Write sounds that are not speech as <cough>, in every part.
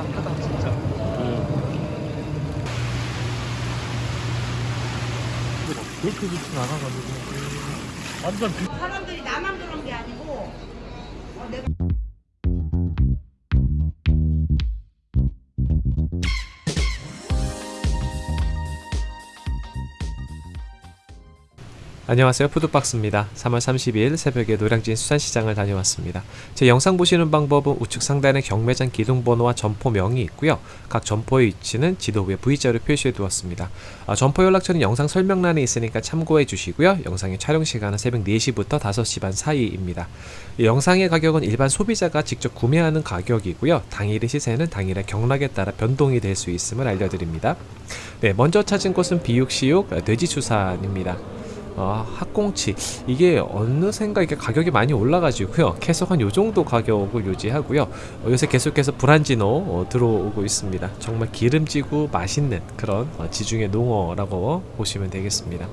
깝깝하다 진짜. 그렇게 좋진 않아가지고 완전 비... 사람들이 나만 그런 게 아니고 어, 내가 안녕하세요. 푸드박스입니다. 3월 30일 새벽에 노량진 수산시장을 다녀왔습니다. 제 영상 보시는 방법은 우측 상단에 경매장 기둥번호와 점포명이 있고요. 각 점포의 위치는 지도 위에 V자로 표시해 두었습니다. 아, 점포 연락처는 영상 설명란에 있으니까 참고해 주시고요. 영상의 촬영 시간은 새벽 4시부터 5시 반 사이입니다. 이 영상의 가격은 일반 소비자가 직접 구매하는 가격이고요. 당일의 시세는 당일의 경락에 따라 변동이 될 수 있음을 알려드립니다. 네, 먼저 찾은 곳은 비육시육 돼지수산입니다 아, 학꽁치 이게 어느샌가 이게 가격이 많이 올라가지고요 계속 한 요정도 가격을 유지하고요 어, 요새 계속해서 브란지노 어, 들어오고 있습니다 정말 기름지고 맛있는 그런 어, 지중해 농어라고 보시면 되겠습니다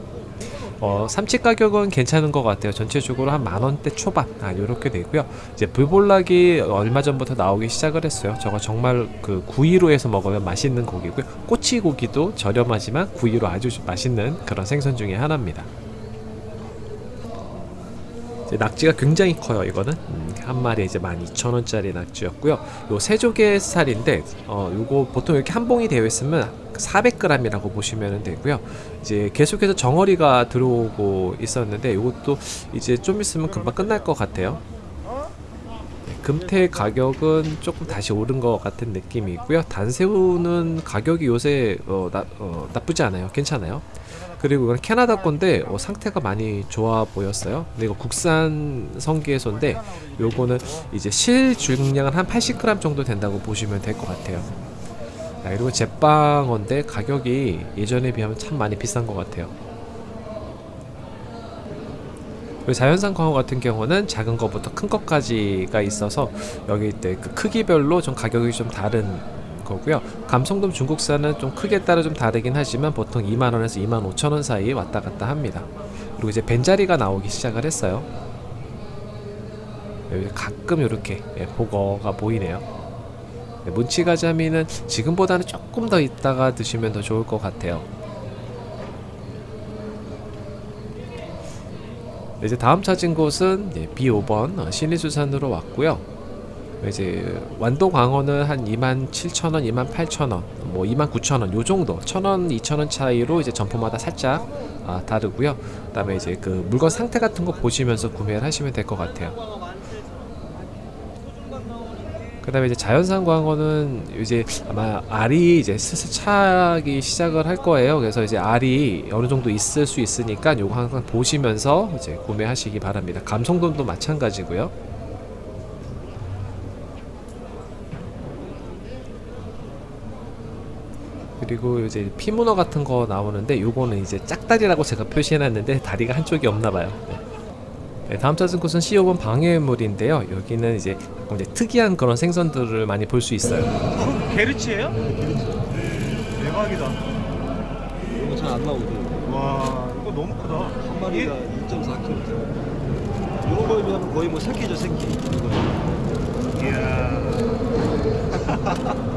어, 삼치 가격은 괜찮은 것 같아요. 전체적으로 한 만원대 초반, 아, 요렇게 되고요. 이제 불볼락이 얼마 전부터 나오기 시작을 했어요. 저거 정말 그 구이로 해서 먹으면 맛있는 고기고요. 꼬치 고기도 저렴하지만 구이로 아주 맛있는 그런 생선 중에 하나입니다. 낙지가 굉장히 커요 이거는. 음, 한 마리에 이제 12,000원짜리 낙지였고요. 요 세조개 살인데 어 요거 보통 이렇게 한 봉이 되어 있으면 400g이라고 보시면 되고요. 이제 계속해서 정어리가 들어오고 있었는데 요것도 이제 좀 있으면 금방 끝날 것 같아요. 네, 금태 가격은 조금 다시 오른 것 같은 느낌이고요. 단새우는 가격이 요새 어, 나, 어, 나쁘지 않아요. 괜찮아요 그리고 이건 캐나다 건데 어, 상태가 많이 좋아 보였어요. 근데 이거 국산 성게소인데 요거는 이제 실 중량은 한 80g 정도 된다고 보시면 될 것 같아요. 아, 그리고 제빵어인데 가격이 예전에 비하면 참 많이 비싼 것 같아요. 자연산 광어 같은 경우는 작은 것부터 큰 것까지가 있어서 여기 때 그 크기별로 좀 가격이 좀 다른 거고요. 감성돔 중국산은 좀 크기에 따라 좀 다르긴 하지만 보통 2만원에서 2만 5천원 사이 왔다 갔다 합니다. 그리고 이제 벤자리가 나오기 시작을 했어요. 여기 가끔 이렇게 예, 보거가 보이네요. 네, 문치가자미는 지금보다는 조금 더 있다가 드시면 더 좋을 것 같아요. 네, 이제 다음 찾은 곳은 예, B5번 어, 신의수산으로 왔고요. 이제 완도 광어는 한 27,000원, 28,000원, 뭐 29,000원 요 정도 1,000원, 2,000원 차이로 이제 점포마다 살짝 아, 다르고요. 그 다음에 이제 그 물건 상태 같은 거 보시면서 구매를 하시면 될 것 같아요. 그 다음에 이제 자연산 광어는 이제 아마 알이 이제 슬슬 차기 시작을 할 거예요. 그래서 이제 알이 어느 정도 있을 수 있으니까 요거 항상 보시면서 이제 구매하시기 바랍니다. 감성돔도 마찬가지고요. 그리고 이제 피문어 같은 거 나오는데 요거는 이제 짝다리라고 제가 표시해놨는데 다리가 한쪽이 없나봐요 네. 네, 다음 찾은 곳은 C5번 방해물인데요 여기는 이제 이제 특이한 그런 생선들을 많이 볼 수 있어요 게르치예요? 대박이다. 이거 잘 안 나오죠. 와 이거 너무 크다. 한 마리가 2.4kg. 이런 거에 비하면 거의 뭐 새끼죠 새끼. 이야.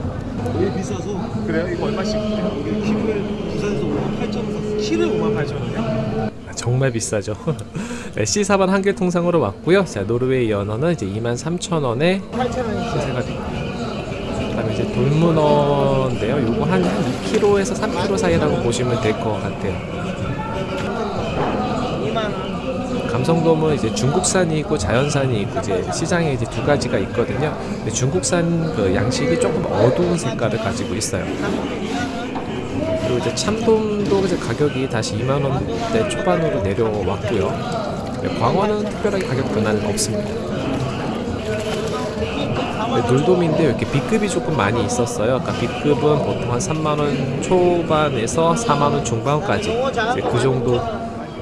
<laughs> 되게 비싸서 그래요? 이거 얼마씩? 여기 키로에 부산에서 5만 8천 원 샀어. 키를 5만 8천 원이요? 아, 정말 비싸죠 <laughs> 네, C4번 한개 통상으로 왔고요 자 노르웨이 연어는 이제 23,000원에 8천 시세가 되고 그다음에 이제 돌문어인데요 요거 한 2kg에서 3kg 사이라고 보시면 될 것 같아요 2만 원. 감성돔은 이제 중국산이 있고 자연산이 있고 이제 시장에 이제 두 가지가 있거든요. 근데 중국산 그 양식이 조금 어두운 색깔을 가지고 있어요. 그리고 이제 참돔도 이제 가격이 다시 2만 원대 초반으로 내려왔고요. 네, 광어는 특별하게 가격 변화는 없습니다. 네, 돌돔인데 이렇게 B급이 조금 많이 있었어요. 아까 B급은 보통 한 3만 원 초반에서 4만 원 중반까지 이제 그 정도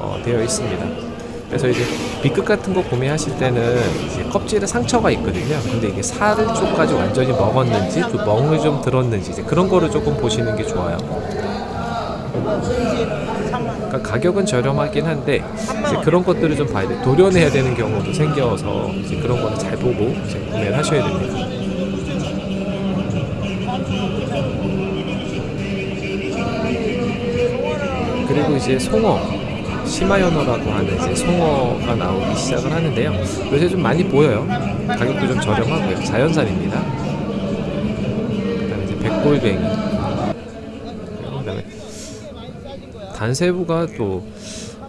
어, 되어 있습니다. 그래서 이제 B급 같은 거 구매하실 때는 껍질에 상처가 있거든요. 근데 이게 살을 쪽까지 완전히 먹었는지 또 멍을 좀 들었는지 이제 그런 거를 조금 보시는 게 좋아요. 그러니까 가격은 저렴하긴 한데 그런 것들을 좀 봐야 돼. 도려내야 되는 경우도 생겨서 이제 그런 거는 잘 보고 이제 구매를 하셔야 됩니다. 그리고 이제 송어. 시마연어라고 하는 이제 송어가 나오기 시작을 하는데요. 요새 좀 많이 보여요. 가격도 좀 저렴하고요. 자연산입니다. 그 다음에 이제 백골뱅이. 그 다음에 단새우가 또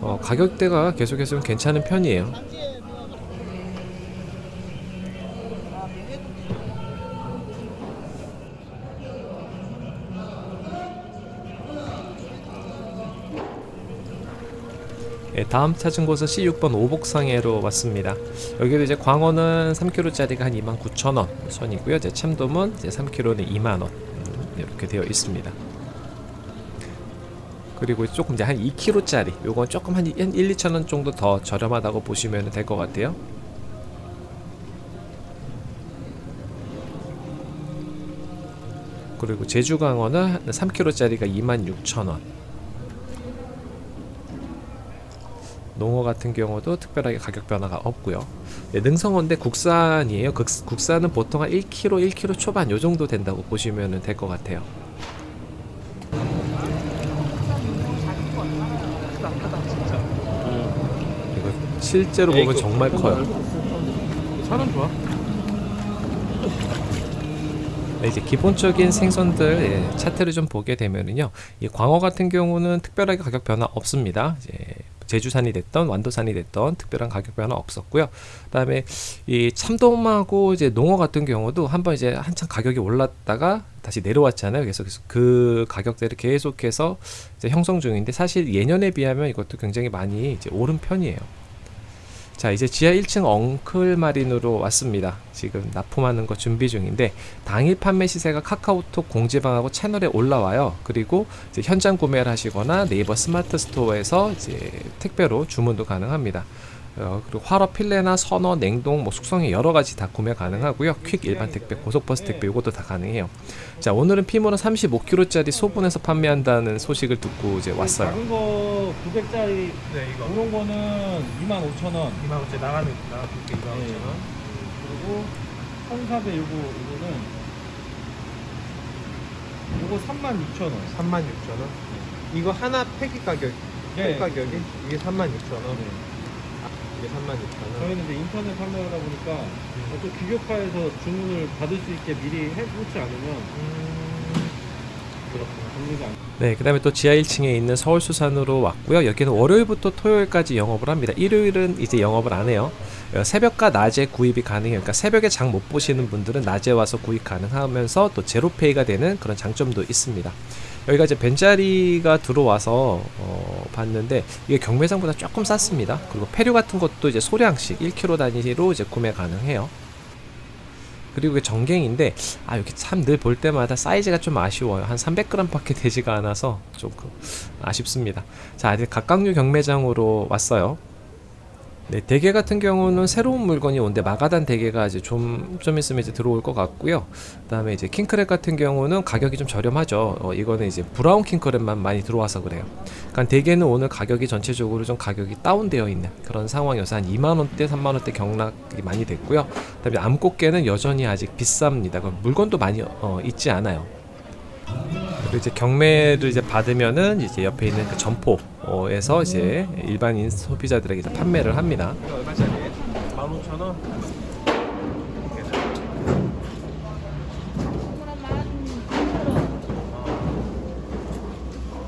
어, 가격대가 계속해서 좀 괜찮은 편이에요. 예, 다음 찾은 곳은 C6번 오복상해로 왔습니다. 여기도 이제 광어는 3kg짜리가 한 29,000원 선이고요. 이제 참돔은 이제 3kg는 2만 원 음, 이렇게 되어 있습니다. 그리고 조금 이제 한 2kg짜리 요건 조금 한 1, 2천 원 정도 더 저렴하다고 보시면 될 것 같아요. 그리고 제주강어는 3kg짜리가 26,000원. 농어 같은 경우도 특별하게 가격 변화가 없고요. 네, 능성어인데 국산이에요. 국, 국산은 보통 한 1kg, 1kg 초반 요 정도 된다고 보시면 될 것 같아요. 이거 실제로 보면 정말 커요. 살은 좋아. 네, 이제 기본적인 생선들 예, 차트를 좀 보게 되면은요, 이 광어 같은 경우는 특별하게 가격 변화 없습니다. 이제 제주산이 됐던 완도산이 됐던 특별한 가격 변화 없었고요. 그다음에 이 참돔하고 이제 농어 같은 경우도 한번 이제 한참 가격이 올랐다가 다시 내려왔잖아요. 그래서 그래서 그 가격대를 계속해서 이제 형성 중인데 사실 예년에 비하면 이것도 굉장히 많이 이제 오른 편이에요. 자 이제 지하 1층 엉클 마린으로 왔습니다. 지금 납품하는 거 준비 중인데 당일 판매 시세가 카카오톡 공지방하고 채널에 올라와요. 그리고 현장 구매를 하시거나 네이버 스마트 스토어에서 이제 택배로 주문도 가능합니다. 어, 그리고 활어 필레나 선어, 냉동, 뭐 숙성에 여러 가지 다 구매 가능하고요. 퀵 일반 택배, 고속버스 택배 요것도 다 가능해요. 자 오늘은 피모는 35kg짜리 소분해서 판매한다는 소식을 듣고 이제 왔어요. 작은 거 900짜리 네 이거 그런 거는 25,000원 2만 원짜리 나가는 나가게 2만 네. 5천 원. 그리고 1400 요거 이거는 요거 36,000원 3만 6천 원. 이거 하나 팩이 가격 네. 팩 가격이 이게 3만 6천 원. 네. 이게 3만 6천 원. 저희는 이제 인터넷 판매하다 보니까 또 규격화해서 주문을 받을 수 있게 미리 해놓지 않으면 그렇구나 정리가 안 네, 그 다음에 또 지하 1층에 있는 서울수산으로 왔고요. 여기는 월요일부터 토요일까지 영업을 합니다. 일요일은 이제 영업을 안 해요. 어, 새벽과 낮에 구입이 가능해요. 그러니까 새벽에 장 못 보시는 분들은 낮에 와서 구입 가능하면서 또 제로페이가 되는 그런 장점도 있습니다. 여기가 이제 벤자리가 들어와서 어, 봤는데 이게 경매장보다 조금 쌌습니다. 그리고 폐류 같은 것도 이제 소량씩 1kg 단위로 이제 구매 가능해요. 그리고 이게 정갱인데 아 이렇게 참 늘 볼 때마다 사이즈가 좀 아쉬워요 한 300g밖에 되지가 않아서 조금 아쉽습니다 자 이제 각각류 경매장으로 왔어요 네 대게 같은 경우는 새로운 물건이 온데 마가단 대게가 이제 좀, 좀 있으면 이제 들어올 것 같고요 그 다음에 이제 킹크랩 같은 경우는 가격이 좀 저렴하죠 어, 이거는 이제 브라운 킹크랩만 많이 들어와서 그래요 그러니까 대게는 오늘 가격이 전체적으로 좀 가격이 다운되어 있는 그런 상황이어서 한 2만원대 3만원대 경락이 많이 됐고요 그 다음에 암꽃게는 여전히 아직 비쌉니다. 물건도 많이 어, 있지 않아요. 그리고 이제 경매를 이제 받으면은 이제 옆에 있는 그 점포 에서 이제 일반인 소비자들에게 이제 판매를 합니다. 이거 얼마짜리예요? 15,000원.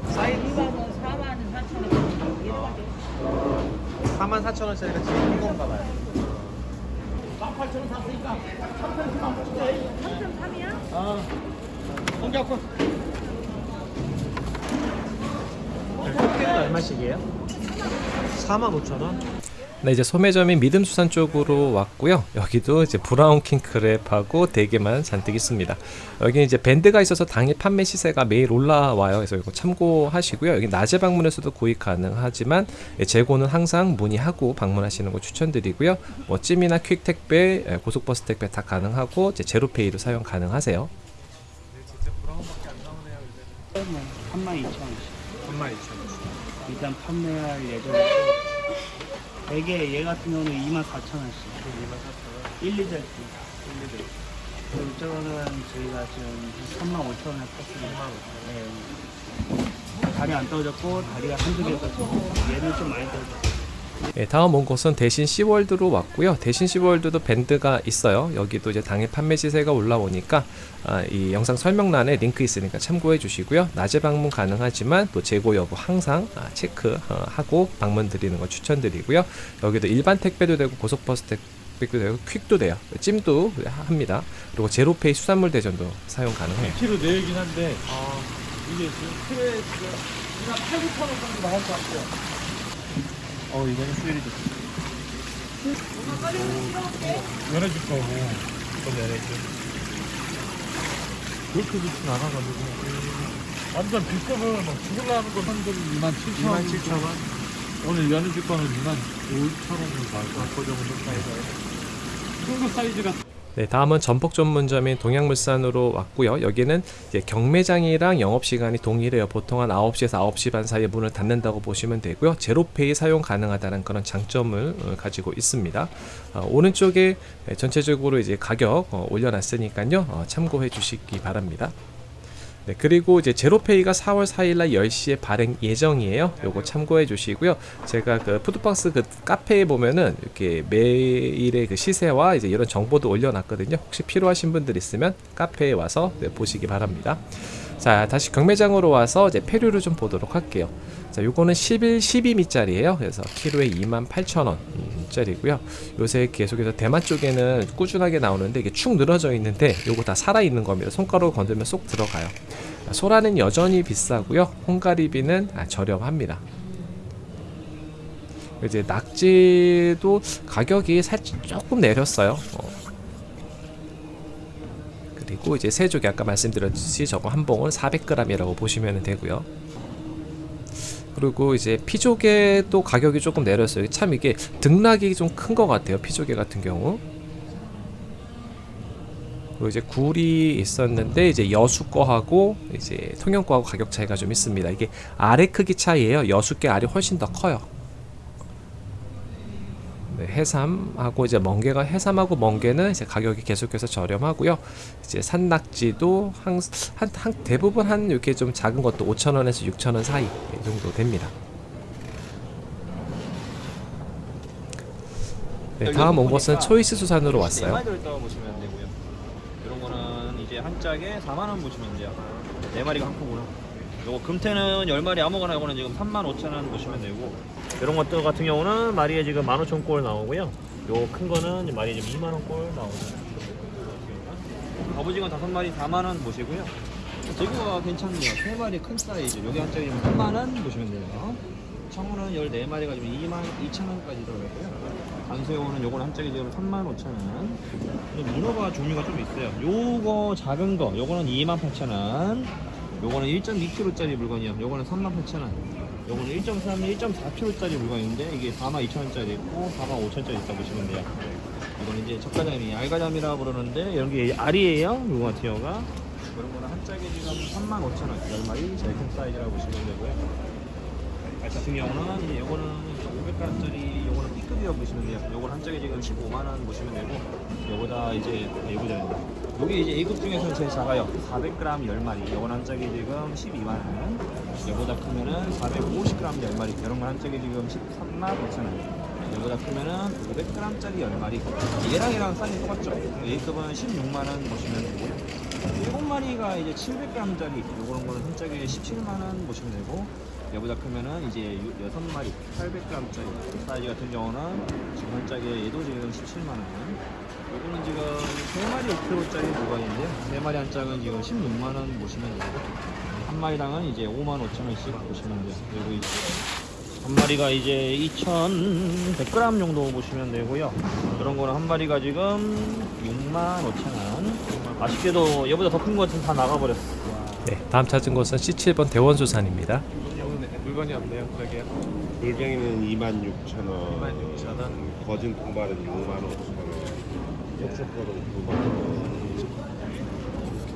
사이즈 4만 4천 원짜리가 지금 큰 건가 봐요. 꽃 얼마씩이에요? 4만 5천 원. 네, 이제 소매점인 믿음수산 쪽으로 왔고요. 여기도 이제 브라운 킹크랩하고 대게만 잔뜩 있습니다. 여기 이제 밴드가 있어서 당일 판매 시세가 매일 올라와요. 그래서 이거 참고하시고요. 여기 낮에 방문해서도 구입 가능하지만 예, 재고는 항상 문의하고 방문하시는 거 추천드리고요. 뭐 찜이나 퀵 택배, 예, 고속버스 택배 다 가능하고 이제 제로페이도 사용 가능하세요. 진짜 brown밖에 안 나오네요. 요새. 32,000원씩 3만 2천 원. 일단 판매할 예정이고 대게 얘 같은 경우는 24,000원씩 2만 4천 원. 1, 2절 그리고 이쪽은 저희가 지금 35,000원에 팠습니다 3만 5천 원. 네. 다리 안 떨어졌고 다리가 한두 개 떨어졌고 얘는 좀 많이 떨어졌어. 예, 다음 온 곳은 대신 시월드로 왔고요. 대신 시월드도 밴드가 있어요. 여기도 이제 당일 판매 시세가 올라오니까 아, 이 영상 설명란에 링크 있으니까 참고해 주시고요. 낮에 방문 가능하지만 또 재고 여부 항상 아, 체크하고 방문 드리는 거 추천드리고요. 여기도 일반 택배도 되고 고속버스 택배도 되고 퀵도 돼요. 찜도 합니다. 그리고 제로페이 수산물 대전도 사용 가능해요. 1kg 내긴 한데 아, 이게 지금 키로에 지금 한 8, 9천 원 정도 나올 것 같아요. 어 이거는 수율이 좋다. 연해줄 거고 이건 연해줄. 그렇게 좋진 않아가지고 완전 비법을 막 죽을라는 건 한금 2만 7천 원. 2만 7천 원. 오늘 연해줄 거는 2만 5천 원으로 나올 것 같고 그 정도 사이즈. 중국 사이즈가 네, 다음은 전폭 전문점인 동양물산으로 왔고요. 여기는 경매장이랑 영업 시간이 동일해요. 보통 한 9시에서 9시 반 사이에 문을 닫는다고 보시면 되고요. 제로페이 사용 가능하다는 그런 장점을 어, 가지고 있습니다. 어, 오른쪽에 네, 전체적으로 이제 가격 어, 올려놨으니까요. 어, 참고해 주시기 바랍니다. 네, 그리고 이제 제로페이가 4월 4일날 10시에 발행 예정이에요. 요거 참고해 주시고요. 제가 그 푸드박스 그 카페에 보면은 이렇게 매일의 그 시세와 이제 이런 정보도 올려놨거든요. 혹시 필요하신 분들 있으면 카페에 와서 네, 보시기 바랍니다. 자, 다시 경매장으로 와서 이제 폐류를 좀 보도록 할게요. 자, 요거는 11, 12미짜리예요. 그래서 키로에 28,000원짜리고요. 요새 계속해서 대만 쪽에는 꾸준하게 나오는데 이게 축 늘어져 있는데 요거 다 살아 있는 겁니다. 손가락으로 건들면 쏙 들어가요. 아, 소라는 여전히 비싸고요. 홍가리비는 아, 저렴합니다. 이제 낙지도 가격이 살짝 조금 내렸어요. 어. 그리고 이제 새조개 아까 말씀드렸듯이 저거 한 봉은 400g이라고 보시면 되고요. 그리고 이제 피조개도 가격이 조금 내렸어요. 참 이게 등락이 좀 큰 것 같아요. 피조개 같은 경우. 그리고 이제 굴이 있었는데 이제 여수 거하고 이제 통영 거하고 가격 차이가 좀 있습니다. 이게 알의 크기 차이예요. 여수 게 알이 훨씬 더 커요. 네, 해삼하고 이제 멍게가 해삼하고 멍게는 이제 가격이 계속해서 저렴하고요. 이제 산낙지도 한, 한, 한 대부분 한 이렇게 좀 작은 것도 5,000원에서 6,000원 사이 이 정도 됩니다. 네, 다음 온 곳은 초이스 수산으로 왔어요. 한 짝에 4만 원 보시면 돼요. 네 마리가 한 포구나. 요거 금태는 10마리 아무거나 이거는 지금 3만 5천 원 보시면 되고 이런 것들 같은 경우는 마리에 지금 15,000꼴 나오고요. 요 큰 거는 마리에 지금 2만 원꼴 나오고 갑오징어 5마리 4만 원 보시고요. 재고가 괜찮네요. 3마리 큰 사이즈. 여기 한 짝이 지금 3만 원 보시면 돼요. 청어는 14마리가 지금 2만 2천 원까지 들어가고요. 간새우는 요거는 한 짝이 지금 3만 5천 원. 근데 문어가 종류가 좀 있어요. 요거 작은 거, 요거는 2만 8천 원. 요거는 1.2kg짜리 물건이요. 요거는 3만 8천 원. 요거는 1.3, 1.4kg짜리 물건인데 이게 4만 2천 원짜리 있고 4만 5천 원짜리 있다 보시면 돼요. 이거는 이제 젓가자미, 알가자미라 부르는데 이런 게 알이에요. 요거 같은 경우가. 그런 거는 한 짝에 지금 3만 5천 원. 10마리 제일 큰 사이즈라고 보시면 되고요. 같은 경우는 이제 요거는 500g짜리 요거는 B급이라고 보시면 돼요. 요거는 한 짝에 지금 15만 원 보시면 되고 요보다 이제 A급입니다. 여기 이제 A급 중에서는 제일 작아요. 400g 10마리. 요거는 한 짝에 지금 12만 원. 요보다 크면은 450g 10마리. 이런 건 한 짝에 지금 13만 5천 원. 요보다 크면은 500g짜리 10마리. 얘랑 얘랑 사이즈 똑같죠? A급은 16만 원 보시면 되고요. 7마리가 이제 700g짜리 요런 거는 한 짝에 17만 원 보시면 되고 얘보다 크면은 이제 6마리 800g짜리 사이즈 같은 경우는 지금 한 짝에 얘도 지금 17만원. 요거는 지금 3마리 5kg짜리 물건인데요 3마리 한 짝은 지금 16만원 보시면 되고 한 마리당은 이제 5만 5천원씩 보시면 돼요. 그리고 이제 한 마리가 이제 2,100g 정도 보시면 되고요. 그런 거는 한 마리가 지금 6만 5천원. 아쉽게도 얘보다 더큰거 같은 다 나가버렸어 네, 다음 찾은 곳은 C7번 대원수산입니다. 물건이 없네요. 그러게요. 물경이는 26,000원, 26,000원. 거진 공발은 65,000원, 역속거는 9만원,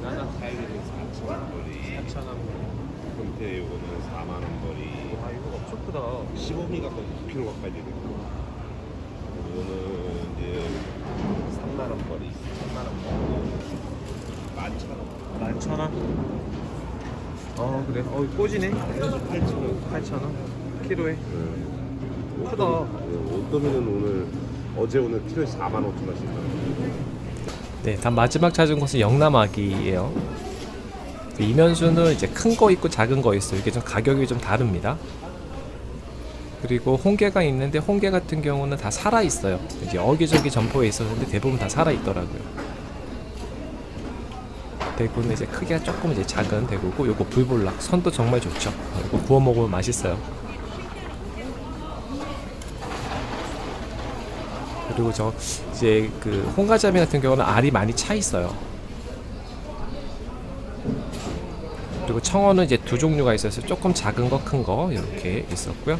나는 사이즈는 4,000원거리, 4,000원. 금태 요거는 4만원거리, 와 이거 엄청 크다. 15mm 가까이 9kg 가까이 되는 거. 이거는 이제 3만원거리, 3만원거리, 11,000원. 11,000원. 어 그래. 어 꼬지네. 8,000원. 8,000원. 키로에. 크다. 옷도미는 오늘 어제 오늘 키로에 4만 5천 원씩. 네, 단 마지막 찾은 곳은 영남아기예요. 그 이면수는 이제 큰 거 있고 작은 거 있어요. 이게 좀 가격이 좀 다릅니다. 그리고 홍게가 있는데 홍게 같은 경우는 다 살아 있어요. 이제 여기저기 점포에 있었는데 대부분 다 살아 있더라고요. 대구는 이제 크기가 조금 이제 작은 대구고 요거 불볼락 선도 정말 좋죠. 어, 이거 구워 먹으면 맛있어요. 그리고 저 이제 그 홍가자미 같은 경우는 알이 많이 차 있어요. 그리고 청어는 이제 두 종류가 있어서 조금 작은 거, 큰 거 이렇게 있었고요.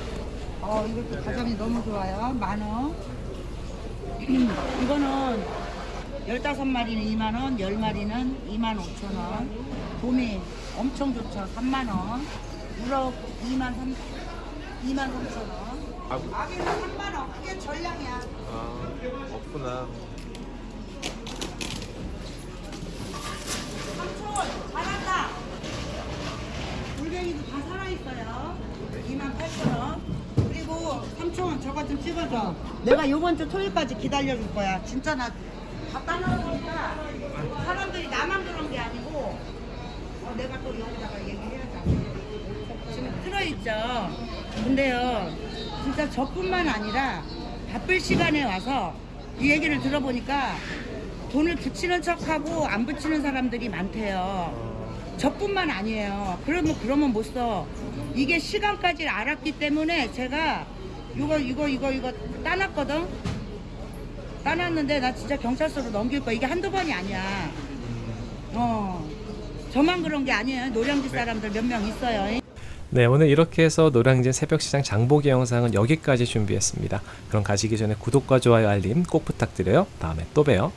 어, 이것도 가자미 너무 좋아요. 만원. <clears throat> 이거는 15마리는 2만원, 10마리는 2만 5천원. 도미 엄청 좋죠. 3만원. 우럭 2만 3, 2만 3천원. 아기는 3만원. 그게 전량이야. 아 없구나. 삼촌 잘한다. 물뱅이도 다 살아있어요. 2만 8천 원. 그리고 삼촌 저거 좀 찍어줘. 내가 요번 주 토요일까지 기다려줄 거야. 진짜 나 다 따놓으니까 사람들이 나만 그런 게 아니고 어, 내가 또 여기다가 얘기해야지. 지금 들어있죠. 근데요, 진짜 저뿐만 아니라 바쁠 시간에 와서 이 얘기를 들어보니까 돈을 붙이는 척하고 안 붙이는 사람들이 많대요. 저뿐만 아니에요. 그러면 그러면 못 써. 이게 시간까지 알았기 때문에 제가 이거 이거 이거 이거 따놨거든. 따놨는데 나 진짜 경찰서로 넘길 거야. 이게 한두 번이 아니야. 어. 저만 그런 게 아니에요. 노량진 사람들 몇 명 있어요. 네, 오늘 이렇게 해서 노량진 새벽시장 장보기 영상은 여기까지 준비했습니다. 그럼 가시기 전에 구독과 좋아요 알림 꼭 부탁드려요. 다음에 또 봬요.